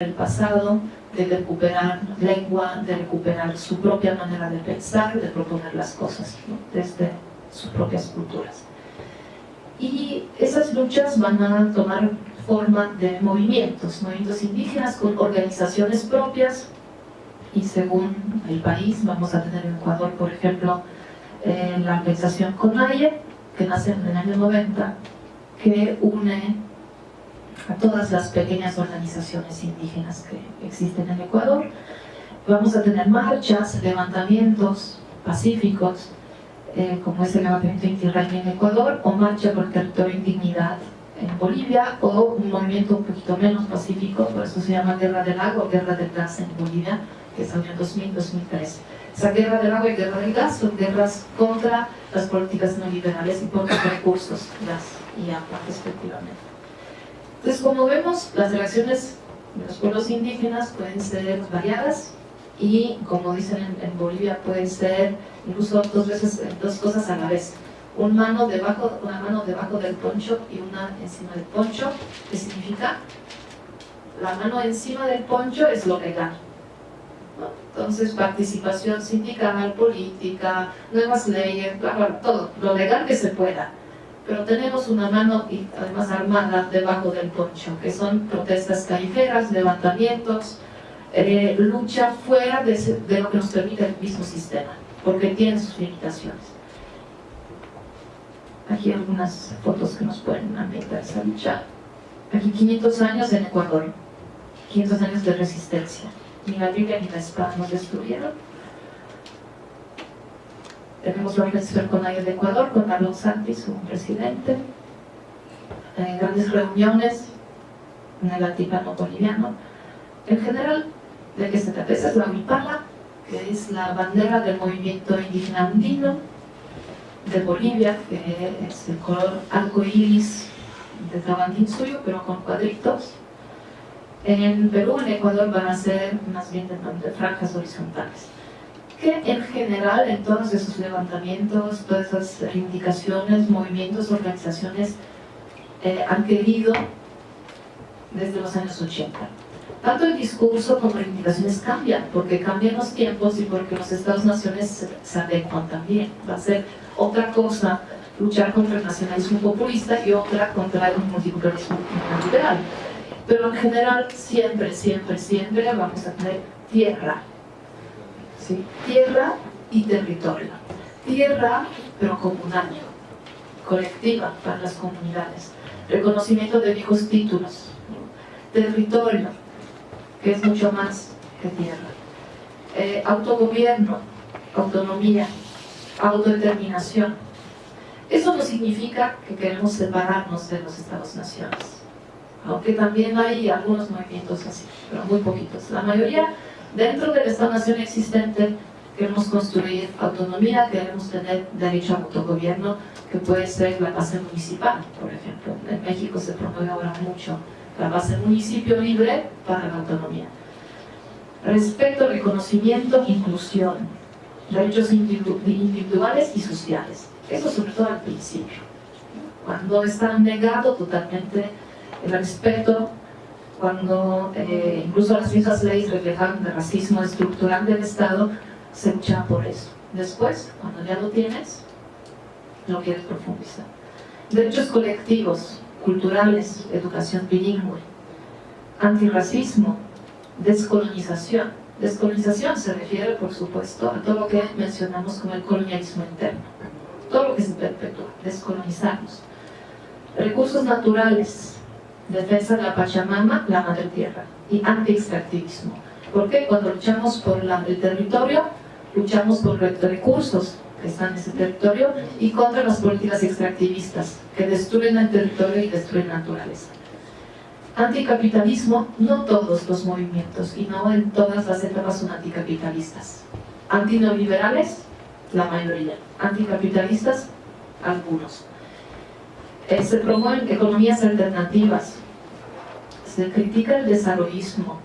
el pasado, de recuperar lengua, de recuperar su propia manera de pensar, de proponer las cosas desde sus propias culturas. Y esas luchas van a tomar forma de movimientos, movimientos indígenas con organizaciones propias y según el país vamos a tener en Ecuador, por ejemplo, eh, la organización CONAIE, que nace en el año 90, que une a todas las pequeñas organizaciones indígenas que existen en Ecuador. Vamos a tener marchas, levantamientos pacíficos, eh, como es el levantamiento Inti en Ecuador, o marcha por el territorio en en Bolivia, o un movimiento un poquito menos pacífico, por eso se llama Guerra del Agua o Guerra del Gas en Bolivia, que salió en 2000-2003. Esa guerra del agua y guerra del gas son guerras contra las políticas neoliberales y por los recursos, gas y agua respectivamente. Entonces, como vemos, las relaciones de los pueblos indígenas pueden ser variadas y, como dicen en, Bolivia, pueden ser incluso dos, veces, dos cosas a la vez. una mano debajo, una mano debajo del poncho y una encima del poncho, que significa la mano encima del poncho es lo legal. Entonces, participación sindical, política, nuevas leyes, todo, lo legal que se pueda pero tenemos una mano además armada debajo del poncho, que son protestas callejeras, levantamientos, eh, lucha fuera de, de, lo que nos permite el mismo sistema, porque tiene sus limitaciones. Aquí algunas fotos que nos pueden ambientar esa lucha. Aquí 500 años en Ecuador, 500 años de resistencia. Ni la Biblia ni la espada nos destruyeron, tenemos la organización con AIA de Ecuador, con Carlos Santis, su presidente. Eh, grandes reuniones en el altiplano boliviano. En general, ¿de qué se trata? Esa es la Huipala, que es la bandera del movimiento indígena andino de Bolivia, que es el color arco iris de Tabantín suyo, pero con cuadritos. En Perú, en Ecuador, van a ser más bien de franjas horizontales que en general en todos esos levantamientos, todas esas reivindicaciones, movimientos, organizaciones eh, han querido desde los años 80. Tanto el discurso como las reivindicaciones cambian, porque cambian los tiempos y porque los Estados-naciones se, adecuan también. Va a ser otra cosa luchar contra el nacionalismo populista y otra contra el multiculturalismo liberal. Pero en general, siempre, siempre, siempre vamos a tener tierra, tierra y territorio. Tierra, pero comunal, colectiva para las comunidades. Reconocimiento de viejos títulos. Territorio, que es mucho más que tierra. Eh, autogobierno, autonomía, autodeterminación. Eso no significa que queremos separarnos de los Estados-naciones. Aunque también hay algunos movimientos así, pero muy poquitos. La mayoría Dentro de esta nación existente queremos construir autonomía, queremos tener derecho a autogobierno, que puede ser la base municipal, por ejemplo. En México se promueve ahora mucho la base municipio libre para la autonomía. Respeto, reconocimiento, inclusión, derechos individuales y sociales. Eso sobre todo al principio. Cuando está negado totalmente el respeto cuando eh, incluso las mismas leyes reflejan el racismo estructural del Estado, se lucha por eso. Después, cuando ya lo tienes, no quieres profundizar. Derechos colectivos, culturales, educación bilingüe, antirracismo, descolonización. Descolonización se refiere, por supuesto, a todo lo que mencionamos como el colonialismo interno. Todo lo que se perpetúa, descolonizarnos. Recursos naturales, defensa de la Pachamama, la madre tierra, y anti-extractivismo. Porque cuando luchamos por el territorio, luchamos por los recursos que están en ese territorio y contra las políticas extractivistas que destruyen el territorio y destruyen la naturaleza. Anticapitalismo, no todos los movimientos y no en todas las etapas son anticapitalistas. Antineoliberales, la mayoría. Anticapitalistas, algunos. Se promueven economías alternativas, se critica el desarrollismo,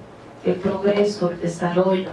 el progreso, el desarrollo,